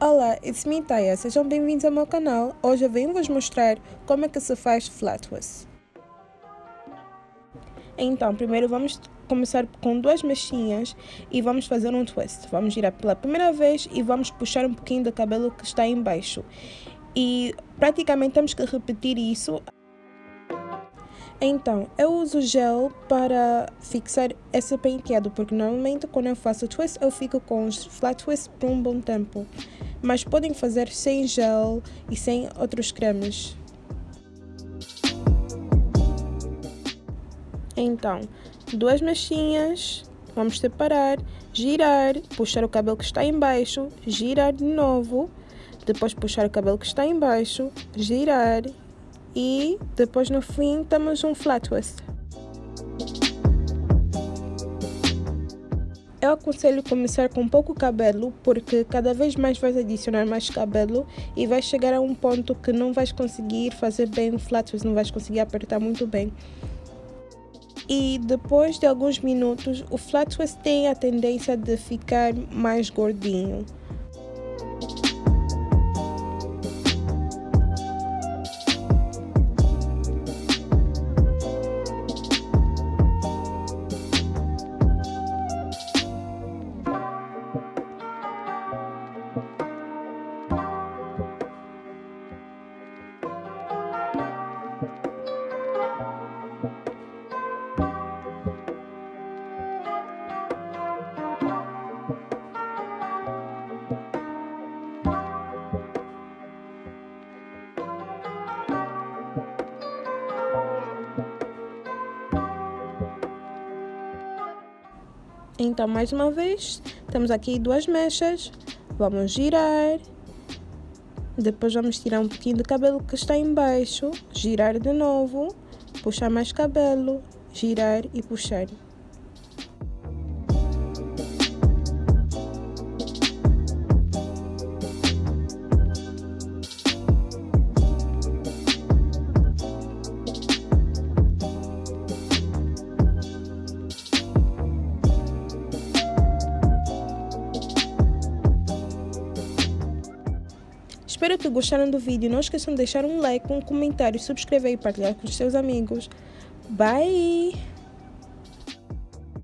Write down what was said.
Olá, it's me Taya, sejam bem-vindos ao meu canal. Hoje eu venho vos mostrar como é que se faz flat twist. Então, primeiro vamos começar com duas mechinhas e vamos fazer um twist. Vamos girar pela primeira vez e vamos puxar um pouquinho do cabelo que está embaixo. E praticamente temos que repetir isso então, eu uso gel para fixar esse penteado, porque normalmente quando eu faço twist, eu fico com os flat twist por um bom tempo. Mas podem fazer sem gel e sem outros cremes. Então, duas mechinhas, vamos separar, girar, puxar o cabelo que está embaixo, girar de novo, depois puxar o cabelo que está embaixo, girar e depois no fim temos um flat twist. Eu aconselho começar com pouco cabelo, porque cada vez mais vais adicionar mais cabelo e vais chegar a um ponto que não vais conseguir fazer bem o flat twist, não vais conseguir apertar muito bem. E depois de alguns minutos, o flat twist tem a tendência de ficar mais gordinho. Então, mais uma vez, temos aqui duas mechas, vamos girar, depois vamos tirar um pouquinho do cabelo que está embaixo, girar de novo, puxar mais cabelo, girar e puxar. Espero que gostaram do vídeo. Não esqueçam de deixar um like, um comentário, subscrever e partilhar com os seus amigos. Bye!